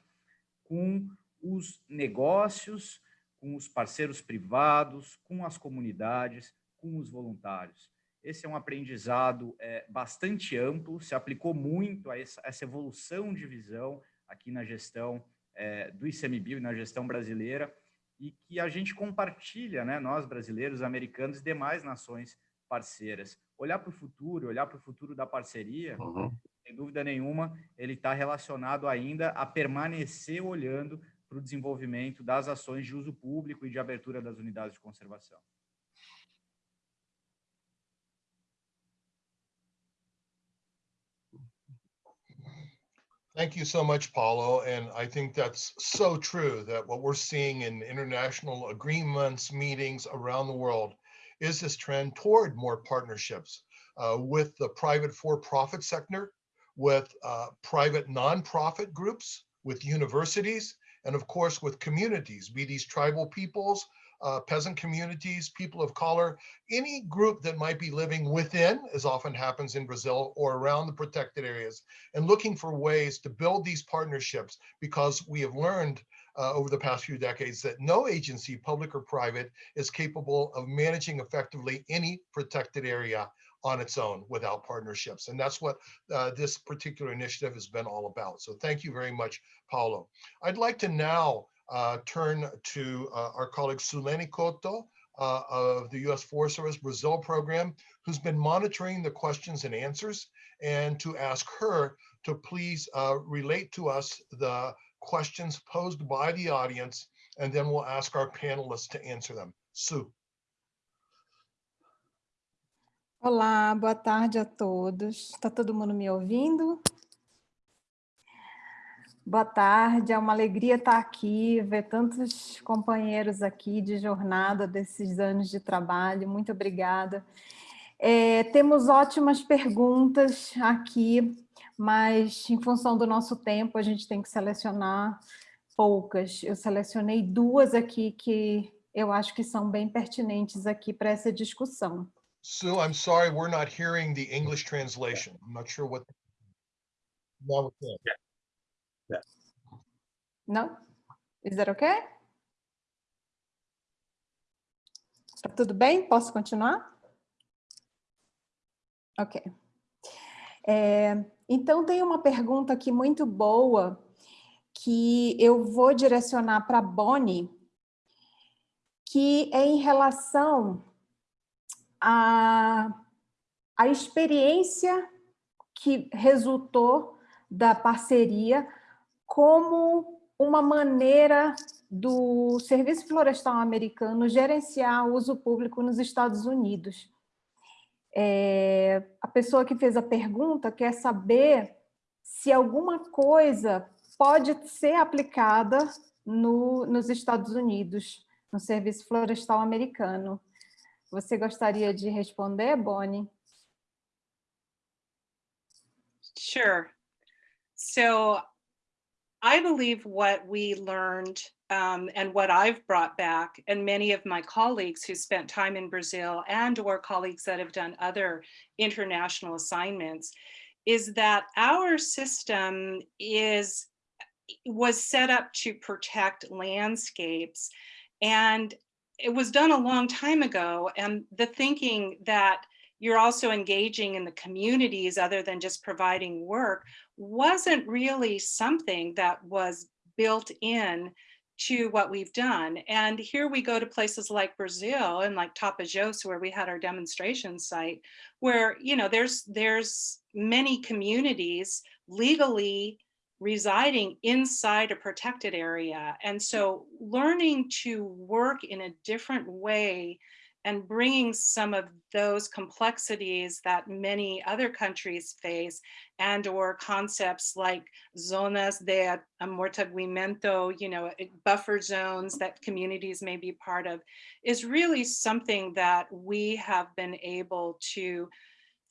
com os negócios, com os parceiros privados, com as comunidades, com os voluntários. Esse é um aprendizado é, bastante amplo, se aplicou muito a essa, essa evolução de visão aqui na gestão é, do ICMBio e na gestão brasileira, e que a gente compartilha, né, nós brasileiros, americanos e demais nações parceiras. Olhar para o futuro, olhar para o futuro da parceria, uhum. sem dúvida nenhuma, ele está relacionado ainda a permanecer olhando para o desenvolvimento das ações de uso público e de abertura das unidades de conservação. Thank you so much, Paulo. And I think that's so true that what we're seeing in international agreements, meetings around the world is this trend toward more partnerships uh, with the private for-profit sector, with uh, private nonprofit groups, with universities, and of course with communities, be these tribal peoples, uh, peasant communities, people of color, any group that might be living within, as often happens in Brazil, or around the protected areas, and looking for ways to build these partnerships because we have learned uh, over the past few decades that no agency, public or private, is capable of managing effectively any protected area on its own without partnerships. And that's what uh, this particular initiative has been all about. So thank you very much, Paulo. I'd like to now turn to uh, our colleague Suleni Koto uh, of the U.S. Forest Service Brazil program, who's been monitoring the questions and answers, and to ask her to please uh, relate to us the questions posed by the audience, and then we'll ask our panelists to answer them. Sue. Olá, boa tarde a todos. Está todo mundo me ouvindo? Boa tarde, é uma alegria estar aqui, ver tantos companheiros aqui de jornada desses anos de trabalho, muito obrigada. É, temos ótimas perguntas aqui, mas em função do nosso tempo a gente tem que selecionar poucas. Eu selecionei duas aqui que eu acho que são bem pertinentes aqui para essa discussão. Sue, I'm sorry, we're not hearing the English translation. I'm not sure what. Now we can. Yeah. No? Is that okay? Tá tudo bem? Posso continuar? Ok. É, então, tem uma pergunta aqui muito boa que eu vou direcionar para a Bonnie, que é em relação à, à experiência que resultou da parceria como uma maneira do Serviço Florestal Americano gerenciar o uso público nos Estados Unidos. É, a pessoa que fez a pergunta quer saber se alguma coisa pode ser aplicada no, nos Estados Unidos, no Serviço Florestal Americano. Você gostaria de responder, Bonnie? Sure. So I believe what we learned um, and what I've brought back and many of my colleagues who spent time in Brazil and or colleagues that have done other international assignments is that our system is was set up to protect landscapes and it was done a long time ago and the thinking that you're also engaging in the communities other than just providing work wasn't really something that was built in to what we've done. And here we go to places like Brazil and like Tapajós, where we had our demonstration site, where, you know, there's, there's many communities legally residing inside a protected area. And so learning to work in a different way and bringing some of those complexities that many other countries face and or concepts like zonas de amortiguamiento, you know, buffer zones that communities may be part of is really something that we have been able to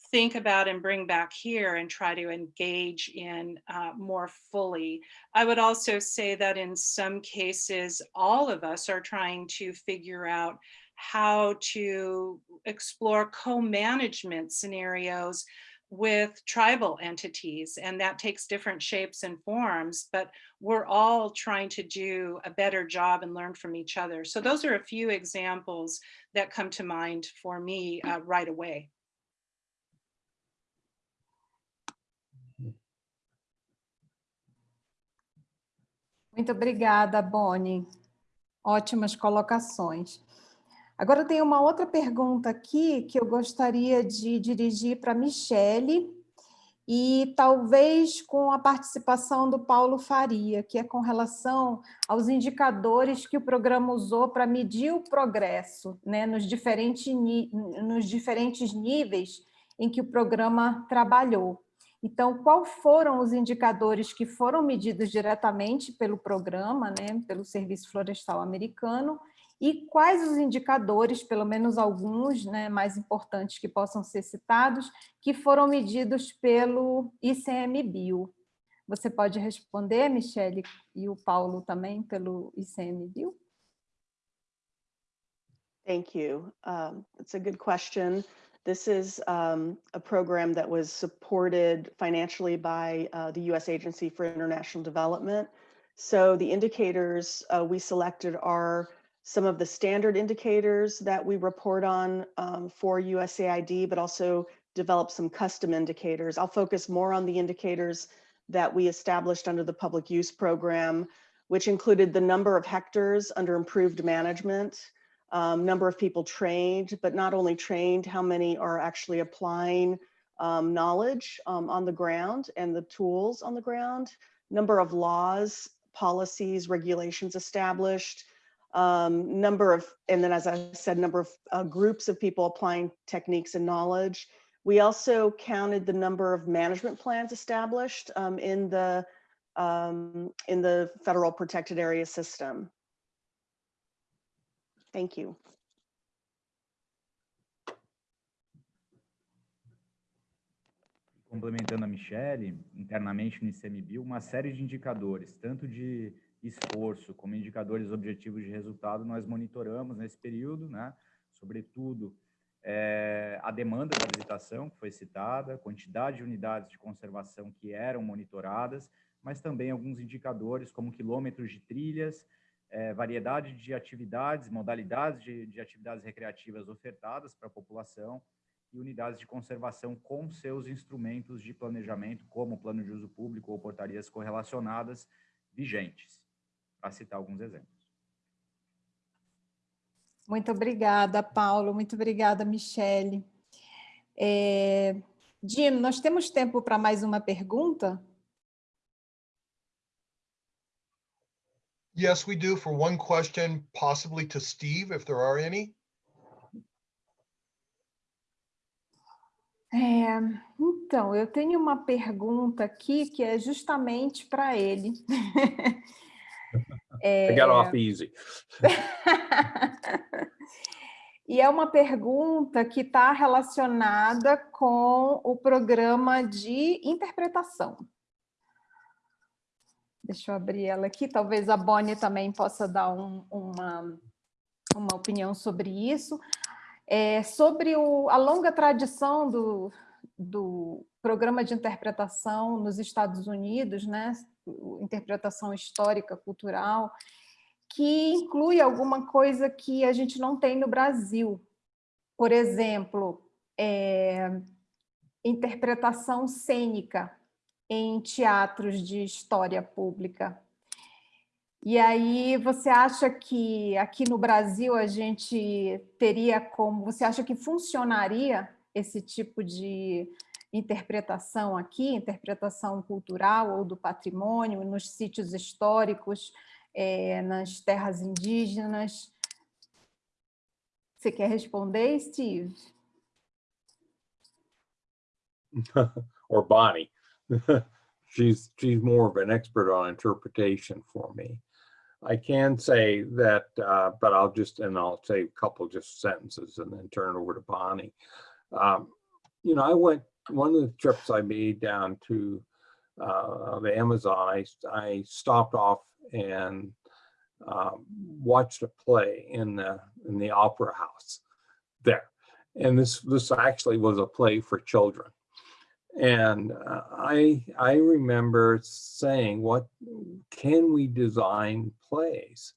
think about and bring back here and try to engage in uh, more fully. I would also say that in some cases, all of us are trying to figure out how to explore co-management scenarios with tribal entities and that takes different shapes and forms but we're all trying to do a better job and learn from each other so those are a few examples that come to mind for me uh, right away Muito obrigada, Bonnie. Ótimas colocações. Agora tem uma outra pergunta aqui que eu gostaria de dirigir para a Michele e talvez com a participação do Paulo Faria, que é com relação aos indicadores que o programa usou para medir o progresso né, nos, diferentes, nos diferentes níveis em que o programa trabalhou. Então, quais foram os indicadores que foram medidos diretamente pelo programa, né, pelo Serviço Florestal Americano, e quais os indicadores, pelo menos alguns né, mais importantes que possam ser citados, que foram medidos pelo ICMBio. Você pode responder, Michele, e o Paulo também, pelo ICMBio? Thank you. Um, it's a good question. This is um, a program that was supported financially by uh, the U.S. Agency for International Development. So the indicators uh, we selected are some of the standard indicators that we report on um, for USAID, but also develop some custom indicators. I'll focus more on the indicators that we established under the public use program, which included the number of hectares under improved management, um, number of people trained, but not only trained, how many are actually applying um, knowledge um, on the ground and the tools on the ground, number of laws, policies, regulations established, um, number of, and then as I said, number of uh, groups of people applying techniques and knowledge. We also counted the number of management plans established um, in the um, in the federal protected area system. Thank you. Complementando a Michele, internamente no ICMBio, uma série de indicadores, tanto de esforço como indicadores objetivos de resultado, nós monitoramos nesse período, né? sobretudo é, a demanda da visitação, que foi citada, quantidade de unidades de conservação que eram monitoradas, mas também alguns indicadores como quilômetros de trilhas, é, variedade de atividades, modalidades de, de atividades recreativas ofertadas para a população e unidades de conservação com seus instrumentos de planejamento, como plano de uso público ou portarias correlacionadas vigentes, para citar alguns exemplos. Muito obrigada, Paulo. Muito obrigada, Michele. É... Jim, nós temos tempo para mais uma pergunta? Yes, we do for one question, possibly to Steve, if there are any. É, então, eu tenho uma pergunta aqui que é justamente para ele. I got off easy. e é uma pergunta que está relacionada com o programa de interpretação. Deixa eu abrir ela aqui, talvez a Bonnie também possa dar um, uma, uma opinião sobre isso. É, sobre o, a longa tradição do, do programa de interpretação nos Estados Unidos, né? Interpretação histórica, cultural, que inclui alguma coisa que a gente não tem no Brasil. Por exemplo, é, interpretação cênica, em teatros de história pública. E aí, você acha que aqui no Brasil a gente teria como, você acha que funcionaria esse tipo de interpretação aqui, interpretação cultural ou do patrimônio, nos sítios históricos, eh, nas terras indígenas? Você quer responder, Steve? or Bonnie. she's she's more of an expert on interpretation for me. I can say that, uh, but I'll just and I'll say a couple just sentences and then turn over to Bonnie. Um, you know, I went one of the trips I made down to uh, the Amazon. I I stopped off and um, watched a play in the in the opera house there, and this this actually was a play for children and uh, I I remember saying, "What can we design plays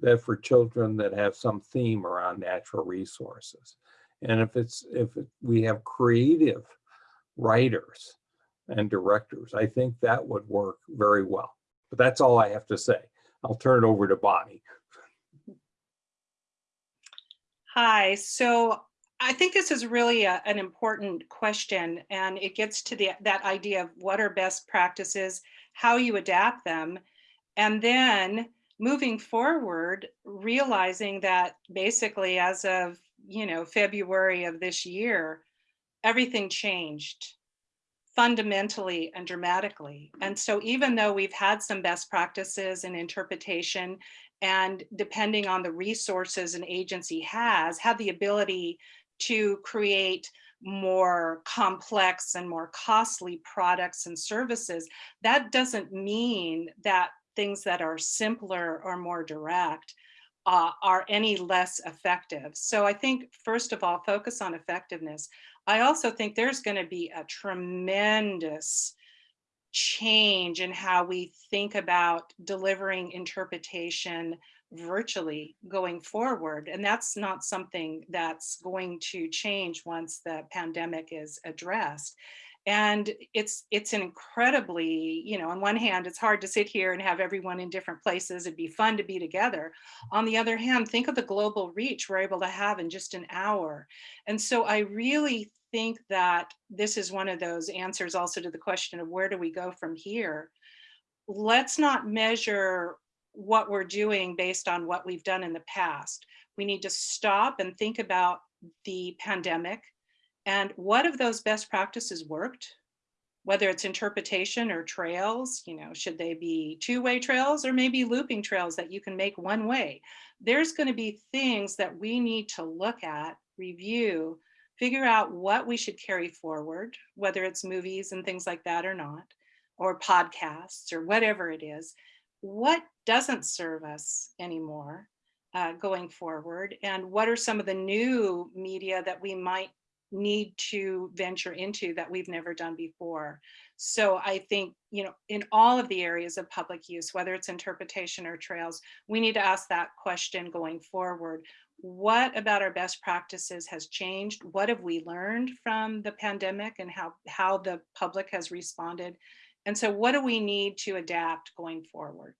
that for children that have some theme around natural resources?" And if it's if we have creative writers and directors, I think that would work very well. But that's all I have to say. I'll turn it over to Bonnie. Hi, so I think this is really a, an important question and it gets to the, that idea of what are best practices, how you adapt them, and then moving forward, realizing that basically as of, you know, February of this year, everything changed fundamentally and dramatically. And so even though we've had some best practices and interpretation and depending on the resources an agency has, have the ability to create more complex and more costly products and services, that doesn't mean that things that are simpler or more direct uh, are any less effective. So I think, first of all, focus on effectiveness. I also think there's going to be a tremendous change in how we think about delivering interpretation virtually going forward. And that's not something that's going to change once the pandemic is addressed. And it's it's an incredibly, you know, on one hand, it's hard to sit here and have everyone in different places. It'd be fun to be together. On the other hand, think of the global reach we're able to have in just an hour. And so I really think that this is one of those answers also to the question of where do we go from here? Let's not measure what we're doing based on what we've done in the past. We need to stop and think about the pandemic and what of those best practices worked, whether it's interpretation or trails, you know, should they be two-way trails or maybe looping trails that you can make one way? There's going to be things that we need to look at, review, figure out what we should carry forward, whether it's movies and things like that or not, or podcasts or whatever it is, what doesn't serve us anymore uh, going forward? And what are some of the new media that we might need to venture into that we've never done before. So I think, you know, in all of the areas of public use, whether it's interpretation or trails, we need to ask that question going forward. What about our best practices has changed? What have we learned from the pandemic and how, how the public has responded? And so what do we need to adapt going forward?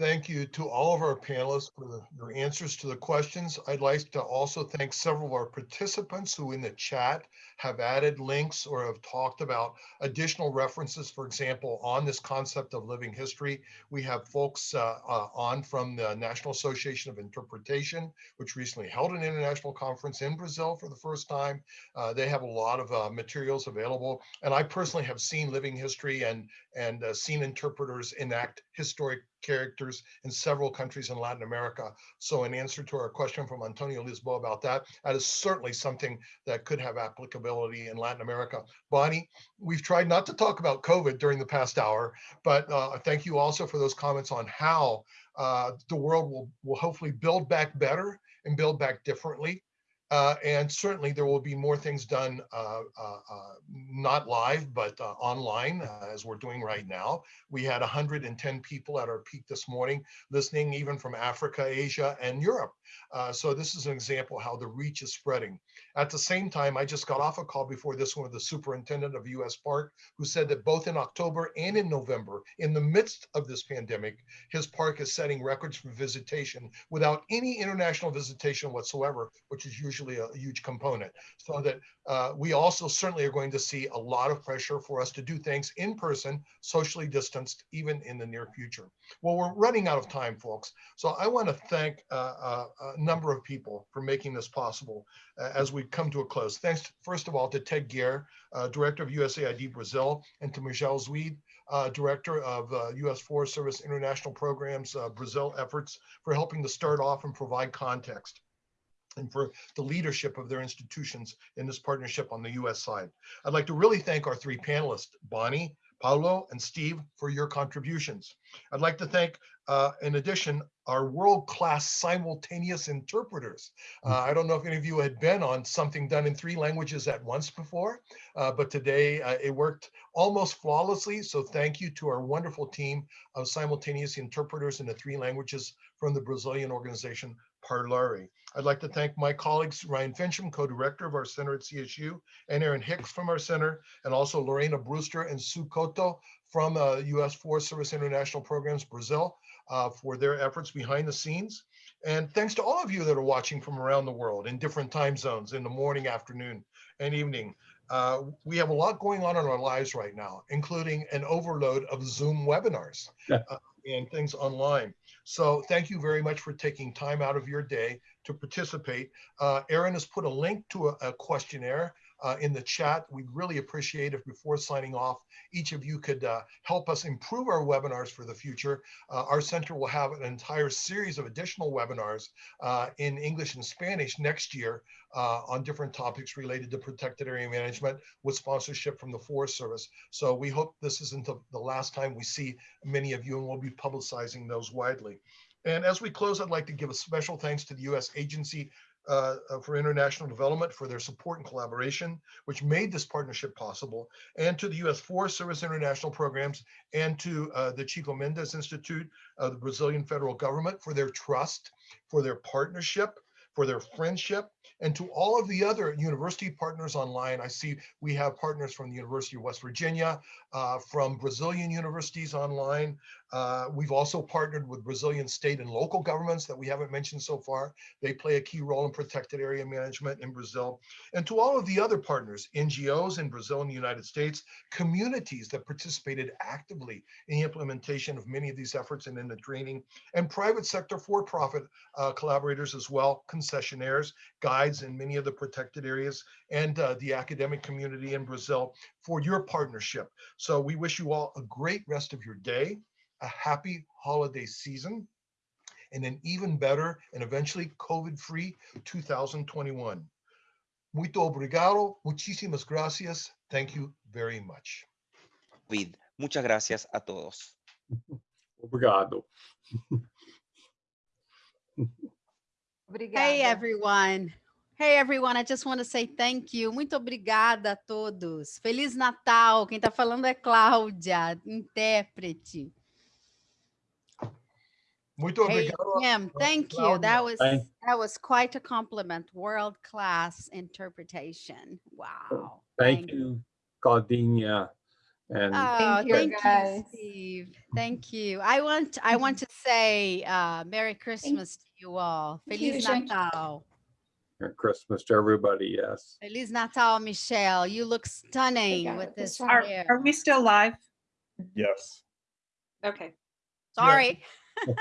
Thank you to all of our panelists for the, your answers to the questions. I'd like to also thank several of our participants who in the chat have added links or have talked about additional references, for example, on this concept of living history. We have folks uh, uh, on from the National Association of Interpretation, which recently held an international conference in Brazil for the first time. Uh, they have a lot of uh, materials available. And I personally have seen living history and, and uh, seen interpreters enact historic characters in several countries in Latin America. So in answer to our question from Antonio Lisboa about that, that is certainly something that could have applicability in Latin America. Bonnie, we've tried not to talk about COVID during the past hour, but uh, thank you also for those comments on how uh, the world will, will hopefully build back better and build back differently. Uh, and certainly there will be more things done, uh, uh, uh, not live, but uh, online, uh, as we're doing right now. We had 110 people at our peak this morning, listening even from Africa, Asia, and Europe. So this is an example how the reach is spreading. At the same time, I just got off a call before this one with the superintendent of US Park, who said that both in October and in November, in the midst of this pandemic, his park is setting records for visitation without any international visitation whatsoever, which is usually a huge component. So that uh, we also certainly are going to see a lot of pressure for us to do things in person, socially distanced, even in the near future. Well, we're running out of time, folks. So I want to thank uh, uh, a number of people for making this possible uh, as we come to a close. Thanks, first of all, to Ted Gehr, uh, Director of USAID Brazil, and to Michelle Zweede, uh, Director of uh, U.S. Forest Service International Programs uh, Brazil efforts for helping to start off and provide context and for the leadership of their institutions in this partnership on the U.S. side. I'd like to really thank our three panelists, Bonnie, Paulo, and Steve, for your contributions. I'd like to thank, uh, in addition, our world-class simultaneous interpreters. Uh, I don't know if any of you had been on something done in three languages at once before, uh, but today uh, it worked almost flawlessly. So thank you to our wonderful team of simultaneous interpreters in the three languages from the Brazilian organization Parlare. I'd like to thank my colleagues, Ryan Fincham, co-director of our center at CSU, and Aaron Hicks from our center, and also Lorena Brewster and Sue Cotto from uh, U.S. Forest Service International Programs Brazil uh, for their efforts behind the scenes. And thanks to all of you that are watching from around the world in different time zones in the morning, afternoon, and evening. Uh, we have a lot going on in our lives right now, including an overload of Zoom webinars Yeah. uh, and things online. So thank you very much for taking time out of your day to participate. Uh, Erin has put a link to a, a questionnaire uh, in the chat. We'd really appreciate if before signing off, each of you could uh, help us improve our webinars for the future. Uh, our center will have an entire series of additional webinars uh, in English and Spanish next year uh, on different topics related to protected area management with sponsorship from the Forest Service. So we hope this isn't the, the last time we see many of you and we'll be publicizing those widely. And as we close, I'd like to give a special thanks to the U.S. Agency uh, uh, for International Development for their support and collaboration, which made this partnership possible, and to the U.S. Forest Service International Programs, and to uh, the Chico Mendes Institute of the Brazilian federal government for their trust, for their partnership, for their friendship, and to all of the other university partners online. I see we have partners from the University of West Virginia, uh, from Brazilian universities online. Uh, we've also partnered with Brazilian state and local governments that we haven't mentioned so far. They play a key role in protected area management in Brazil. And to all of the other partners, NGOs in Brazil and the United States, communities that participated actively in the implementation of many of these efforts and in the training, and private sector for-profit uh, collaborators as well, concessionaires, guides in many of the protected areas, and uh, the academic community in Brazil for your partnership. So we wish you all a great rest of your day, a happy holiday season, and an even better and eventually COVID-free 2021. Muito obrigado, muchísimas gracias. Thank you very much. David. Muchas gracias a todos. Obrigado. Obrigada. Hey, everyone. Hey, everyone. I just want to say thank you. Muito obrigada a todos. Feliz Natal. Quem está falando é Cláudia, intérprete. Muito Hey, obrigado. Kim, thank you. That was Thank- that was quite a compliment. World-class interpretation. Wow. Thank you, Claudinha. And Oh, Thank you, thank you. Steve. Thank you. I want I want to say uh, Merry Christmas to you all. Thank you, Feliz. Natal. Merry Christmas to everybody, yes. Feliz Natal, Michelle. You look stunning Obrigada, with this. Are, hair. are we still live? Yes. Okay. Sorry.